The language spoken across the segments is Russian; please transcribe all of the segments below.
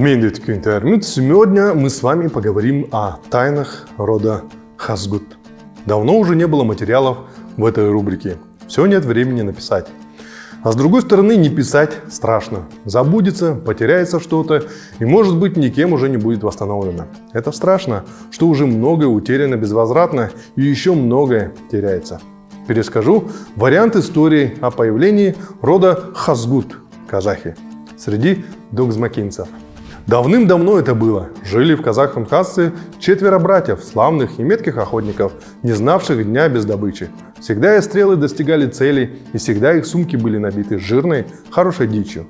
Медведь Кюнтермют. Сегодня мы с вами поговорим о тайнах рода Хасгут. Давно уже не было материалов в этой рубрике. Все нет времени написать. А с другой стороны, не писать страшно. Забудется, потеряется что-то и, может быть, никем уже не будет восстановлено. Это страшно, что уже многое утеряно безвозвратно и еще многое теряется. Перескажу вариант истории о появлении рода Хазгут, казахи, среди догзмакинцев. Давным-давно это было. Жили в казахском хасце четверо братьев, славных и метких охотников, не знавших дня без добычи. Всегда их стрелы достигали цели, и всегда их сумки были набиты жирной, хорошей дичью.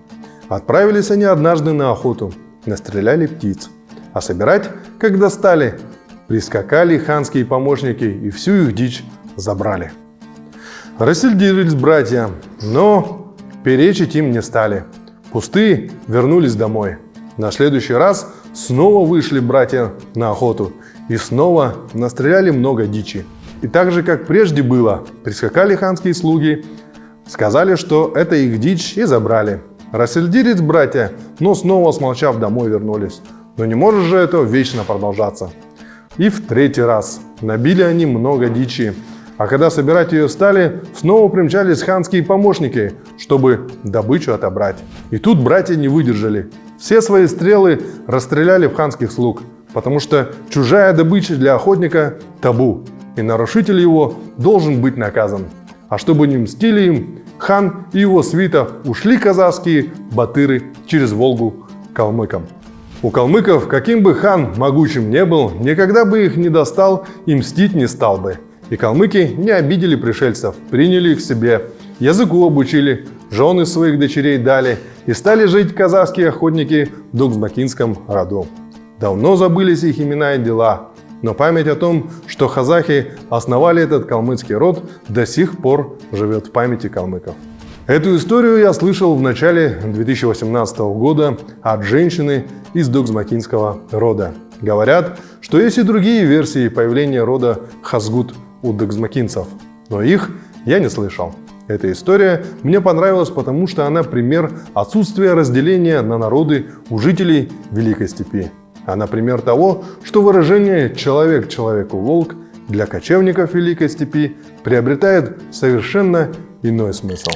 Отправились они однажды на охоту, настреляли птиц. А собирать, когда стали, прискакали ханские помощники и всю их дичь забрали. Рассердились братья, но перечить им не стали. Пустые вернулись домой. На следующий раз снова вышли братья на охоту и снова настреляли много дичи. И так же, как прежде было, прискакали ханские слуги, сказали, что это их дичь и забрали. Рассердились братья, но снова смолчав домой вернулись. Но не может же это вечно продолжаться. И в третий раз набили они много дичи, а когда собирать ее стали, снова примчались ханские помощники, чтобы добычу отобрать. И тут братья не выдержали. Все свои стрелы расстреляли в ханских слуг, потому что чужая добыча для охотника – табу, и нарушитель его должен быть наказан. А чтобы не мстили им, хан и его свита ушли казахские батыры через Волгу калмыкам. У калмыков, каким бы хан могучим не был, никогда бы их не достал и мстить не стал бы. И калмыки не обидели пришельцев, приняли их к себе, языку обучили, жены своих дочерей дали и стали жить казахские охотники в Доксбакинском роду. Давно забылись их имена и дела, но память о том, что казахи основали этот калмыцкий род, до сих пор живет в памяти калмыков. Эту историю я слышал в начале 2018 года от женщины из Доксмакинского рода. Говорят, что есть и другие версии появления рода Хазгут у дагзмакинцев, но их я не слышал. Эта история мне понравилась, потому что она пример отсутствия разделения на народы у жителей Великой Степи. Она пример того, что выражение «человек человеку волк» для кочевников Великой Степи приобретает совершенно иной смысл.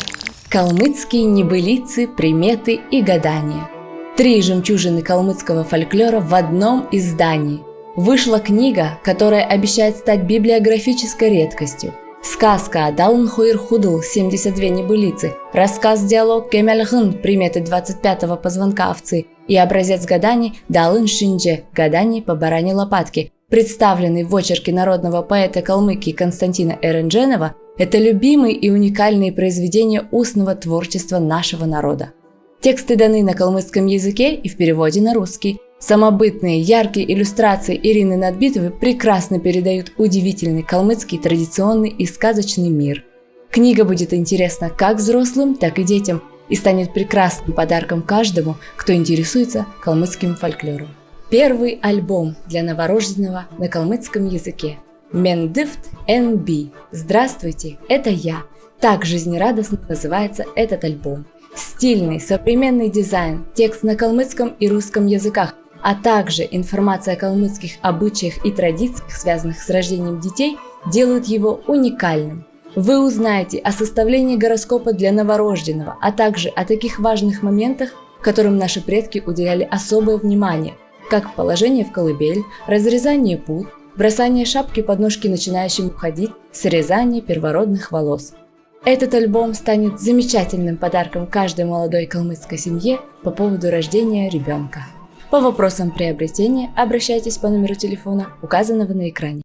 Калмыцкие небылицы, приметы и гадания. Три жемчужины калмыцкого фольклора в одном издании – Вышла книга, которая обещает стать библиографической редкостью. Сказка Далн Хуир Худл 72 небылицы, рассказ-диалог Кемельхын приметы 25-го позвонка овцы и образец гаданий Далын Шиндже гаданий по баране лопатки, представленный в очерке народного поэта Калмыкии Константина Эрендженова, это любимые и уникальные произведения устного творчества нашего народа. Тексты даны на калмыцком языке и в переводе на русский. Самобытные, яркие иллюстрации Ирины Надбитовой прекрасно передают удивительный калмыцкий традиционный и сказочный мир. Книга будет интересна как взрослым, так и детям и станет прекрасным подарком каждому, кто интересуется калмыцким фольклором. Первый альбом для новорожденного на калмыцком языке. Мендифт NB. Здравствуйте, это я. Так жизнерадостно называется этот альбом. Стильный, современный дизайн, текст на калмыцком и русском языках, а также информация о калмыцких обычаях и традициях, связанных с рождением детей, делают его уникальным. Вы узнаете о составлении гороскопа для новорожденного, а также о таких важных моментах, которым наши предки уделяли особое внимание, как положение в колыбель, разрезание пут, бросание шапки под ножки начинающим уходить, срезание первородных волос. Этот альбом станет замечательным подарком каждой молодой калмыцкой семье по поводу рождения ребенка. По вопросам приобретения обращайтесь по номеру телефона, указанного на экране.